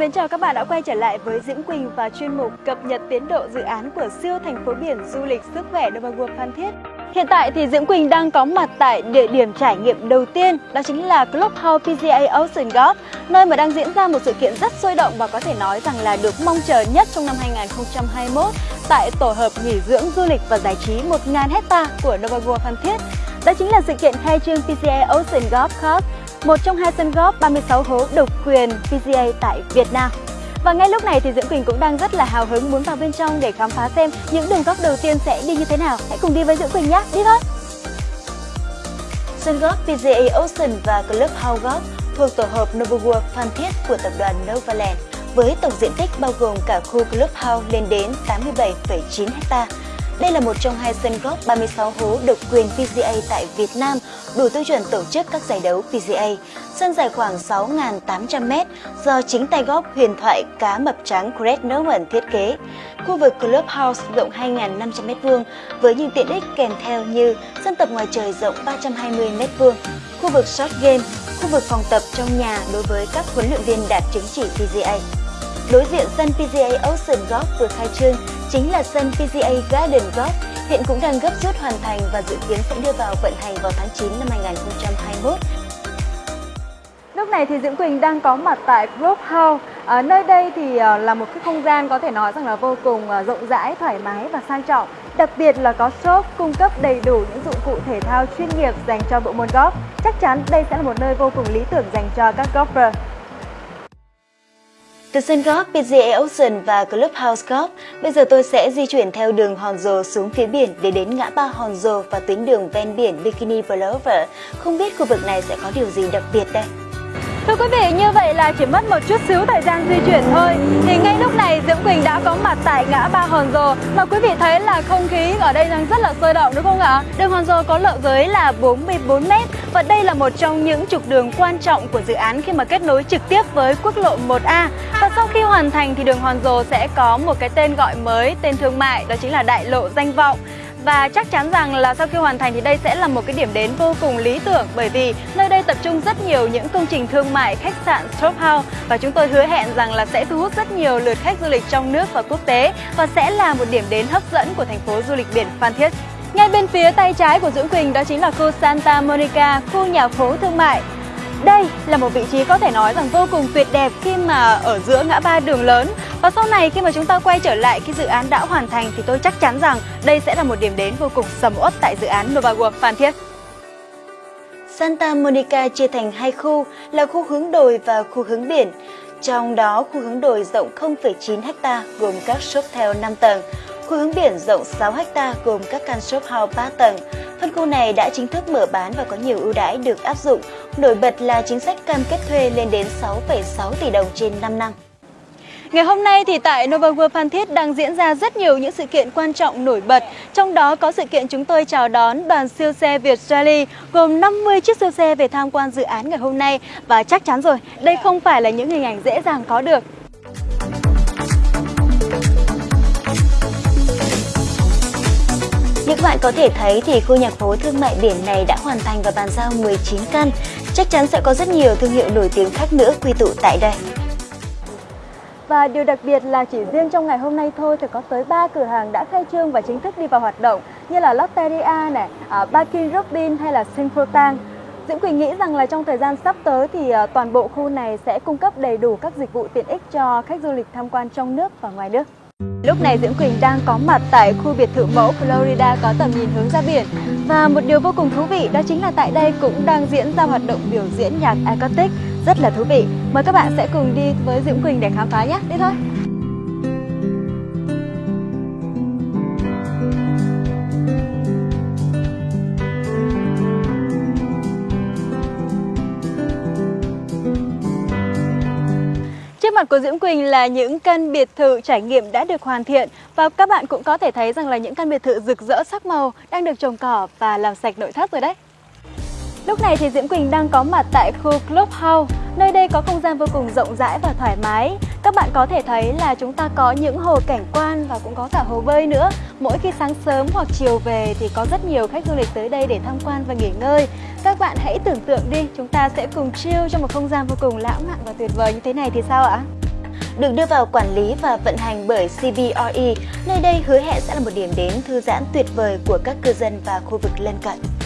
mến chào các bạn đã quay trở lại với Diễm Quỳnh và chuyên mục cập nhật tiến độ dự án của siêu thành phố biển du lịch sức khỏe Nova World Phan Thiết. Hiện tại thì Diễm Quỳnh đang có mặt tại địa điểm trải nghiệm đầu tiên, đó chính là Clubhouse PGA Ocean Golf, nơi mà đang diễn ra một sự kiện rất sôi động và có thể nói rằng là được mong chờ nhất trong năm 2021 tại tổ hợp nghỉ dưỡng du lịch và giải trí 1.000 hecta của Nova World Phan Thiết. Đó chính là sự kiện khai trương PGA Ocean Golf Course một trong hai sân góp 36 hố độc quyền PGA tại Việt Nam. Và ngay lúc này thì Diễm Quỳnh cũng đang rất là hào hứng muốn vào bên trong để khám phá xem những đường góc đầu tiên sẽ đi như thế nào. Hãy cùng đi với Diễm Quỳnh nhé, đi thôi! Sân golf PGA Ocean và Clubhouse Golf thuộc tổ hợp Novaworld Phan Thiết của tập đoàn Novaland với tổng diện tích bao gồm cả khu Clubhouse lên đến 87,9 hectare đây là một trong hai sân golf 36 hố độc quyền PGA tại Việt Nam, đủ tiêu chuẩn tổ chức các giải đấu PGA. Sân dài khoảng 6.800m do chính tay golf huyền thoại cá mập trắng Greg Norman thiết kế. Khu vực Clubhouse rộng 2.500m2 với những tiện ích kèm theo như sân tập ngoài trời rộng 320m2, khu vực short game, khu vực phòng tập trong nhà đối với các huấn luyện viên đạt chứng chỉ PGA. Đối diện sân PGA Ocean Golf vừa khai trương chính là sân PGA Garden Golf, hiện cũng đang gấp rút hoàn thành và dự kiến sẽ đưa vào vận hành vào tháng 9 năm 2021. Lúc này thì Diễm Quỳnh đang có mặt tại Grove House. À, nơi đây thì ờ, là một cái không gian có thể nói rằng là vô cùng ờ, rộng rãi, thoải mái và sang trọng. Đặc biệt là có shop cung cấp đầy đủ những dụng cụ thể thao chuyên nghiệp dành cho bộ môn golf. Chắc chắn đây sẽ là một nơi vô cùng lý tưởng dành cho các golfer. Từ sân golf PGA Ocean và Clubhouse Golf, bây giờ tôi sẽ di chuyển theo đường Hòn xuống phía biển để đến ngã ba Hòn và tuyến đường ven biển Bikini Boulevard. Không biết khu vực này sẽ có điều gì đặc biệt đây? Thưa quý vị, như vậy là chỉ mất một chút xíu thời gian di chuyển thôi. Thì ngay lúc này Diễm Quỳnh đã có mặt tại ngã ba Hòn Rồ Mà quý vị thấy là không khí ở đây đang rất là sôi động đúng không ạ? Đường Hòn Rồ có lộ giới là 44m Và đây là một trong những trục đường quan trọng của dự án khi mà kết nối trực tiếp với quốc lộ 1A Và sau khi hoàn thành thì đường Hòn Rồ sẽ có một cái tên gọi mới, tên thương mại Đó chính là Đại lộ Danh Vọng và chắc chắn rằng là sau khi hoàn thành thì đây sẽ là một cái điểm đến vô cùng lý tưởng bởi vì nơi đây tập trung rất nhiều những công trình thương mại, khách sạn, shop house và chúng tôi hứa hẹn rằng là sẽ thu hút rất nhiều lượt khách du lịch trong nước và quốc tế và sẽ là một điểm đến hấp dẫn của thành phố du lịch biển Phan Thiết. Ngay bên phía tay trái của Dũng Quỳnh đó chính là khu Santa Monica, khu nhà phố thương mại. Đây là một vị trí có thể nói rằng vô cùng tuyệt đẹp khi mà ở giữa ngã ba đường lớn và sau này khi mà chúng ta quay trở lại khi dự án đã hoàn thành thì tôi chắc chắn rằng đây sẽ là một điểm đến vô cùng sầm uất tại dự án Nova World Phan Thiết. Santa Monica chia thành hai khu là khu hướng đồi và khu hướng biển. Trong đó, khu hướng đồi rộng 0,9 ha gồm các shop theo 5 tầng, khu hướng biển rộng 6 ha gồm các căn shop house 3 tầng. Phân khu này đã chính thức mở bán và có nhiều ưu đãi được áp dụng. Nổi bật là chính sách cam kết thuê lên đến 6,6 tỷ đồng trên 5 năm. Ngày hôm nay thì tại Nova World Phan Thiết đang diễn ra rất nhiều những sự kiện quan trọng nổi bật. Trong đó có sự kiện chúng tôi chào đón đoàn siêu xe Việt Rally gồm 50 chiếc siêu xe về tham quan dự án ngày hôm nay. Và chắc chắn rồi, đây không phải là những hình ảnh dễ dàng có được. Như các bạn có thể thấy thì khu nhà phố thương mại biển này đã hoàn thành và bàn giao 19 căn. Chắc chắn sẽ có rất nhiều thương hiệu nổi tiếng khác nữa quy tụ tại đây. Và điều đặc biệt là chỉ riêng trong ngày hôm nay thôi thì có tới 3 cửa hàng đã khai trương và chính thức đi vào hoạt động như là Lotteria này, à, uh, Bakin Robin hay là Synchrotang. Diễm Quỳnh nghĩ rằng là trong thời gian sắp tới thì uh, toàn bộ khu này sẽ cung cấp đầy đủ các dịch vụ tiện ích cho khách du lịch tham quan trong nước và ngoài nước. Lúc này Diễm Quỳnh đang có mặt tại khu biệt thự mẫu Florida có tầm nhìn hướng ra biển. Và một điều vô cùng thú vị đó chính là tại đây cũng đang diễn ra hoạt động biểu diễn nhạc acoustic. Rất là thú vị. Mời các bạn sẽ cùng đi với Diễm Quỳnh để khám phá nhé, đi thôi. Mặt của Diễm Quỳnh là những căn biệt thự trải nghiệm đã được hoàn thiện và các bạn cũng có thể thấy rằng là những căn biệt thự rực rỡ sắc màu đang được trồng cỏ và làm sạch nội thất rồi đấy. Lúc này thì Diễm Quỳnh đang có mặt tại khu Clubhouse, nơi đây có không gian vô cùng rộng rãi và thoải mái. Các bạn có thể thấy là chúng ta có những hồ cảnh quan và cũng có cả hồ bơi nữa. Mỗi khi sáng sớm hoặc chiều về thì có rất nhiều khách du lịch tới đây để tham quan và nghỉ ngơi. Các bạn hãy tưởng tượng đi, chúng ta sẽ cùng chill trong một không gian vô cùng lãng mạn và tuyệt vời như thế này thì sao ạ? được đưa vào quản lý và vận hành bởi CBRE. Nơi đây hứa hẹn sẽ là một điểm đến thư giãn tuyệt vời của các cư dân và khu vực lân cận.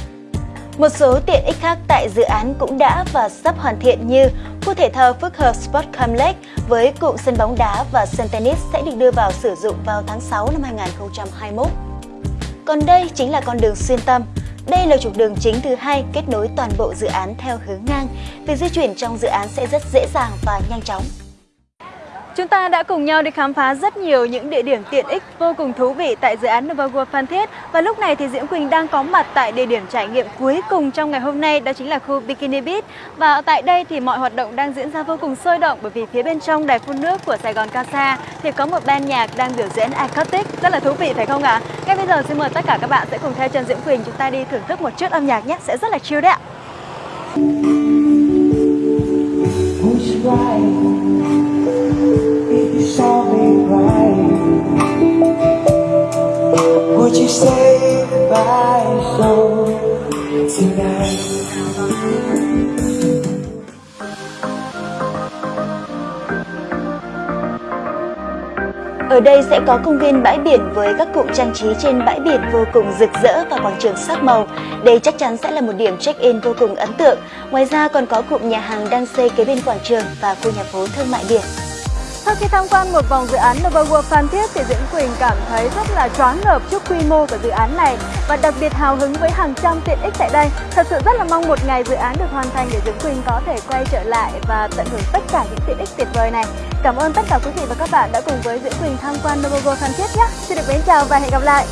Một số tiện ích khác tại dự án cũng đã và sắp hoàn thiện như khu thể thao phức hợp Sport Complex với cụm sân bóng đá và sân tennis sẽ được đưa vào sử dụng vào tháng 6 năm 2021. Còn đây chính là con đường xuyên tâm. Đây là trục đường chính thứ hai kết nối toàn bộ dự án theo hướng ngang. Việc di chuyển trong dự án sẽ rất dễ dàng và nhanh chóng. Chúng ta đã cùng nhau đi khám phá rất nhiều những địa điểm tiện ích vô cùng thú vị tại dự án Nova World Phan Thiết và lúc này thì Diễm Quỳnh đang có mặt tại địa điểm trải nghiệm cuối cùng trong ngày hôm nay, đó chính là khu Bikini Beach và tại đây thì mọi hoạt động đang diễn ra vô cùng sôi động bởi vì phía bên trong đài phun nước của Sài Gòn Casa thì có một ban nhạc đang biểu diễn acoustic rất là thú vị, phải không ạ? À? Ngay bây giờ xin mời tất cả các bạn sẽ cùng theo chân Diễm Quỳnh, chúng ta đi thưởng thức một chút âm nhạc nhé, sẽ rất là chill đấy ạ. Ở đây sẽ có công viên bãi biển với các cụm trang trí trên bãi biển vô cùng rực rỡ và quảng trường sắc màu. Đây chắc chắn sẽ là một điểm check-in vô cùng ấn tượng. Ngoài ra còn có cụm nhà hàng đang xây kế bên quảng trường và khu nhà phố thương mại biển. Sau khi tham quan một vòng dự án Nova World Phan Thiết thì Diễm Quỳnh cảm thấy rất là choáng ngợp trước quy mô của dự án này và đặc biệt hào hứng với hàng trăm tiện ích tại đây. Thật sự rất là mong một ngày dự án được hoàn thành để Diễm Quỳnh có thể quay trở lại và tận hưởng tất cả những tiện ích tuyệt vời này. Cảm ơn tất cả quý vị và các bạn đã cùng với Diễm Quỳnh tham quan Nova World Phan Thiết nhé. Xin được mến chào và hẹn gặp lại.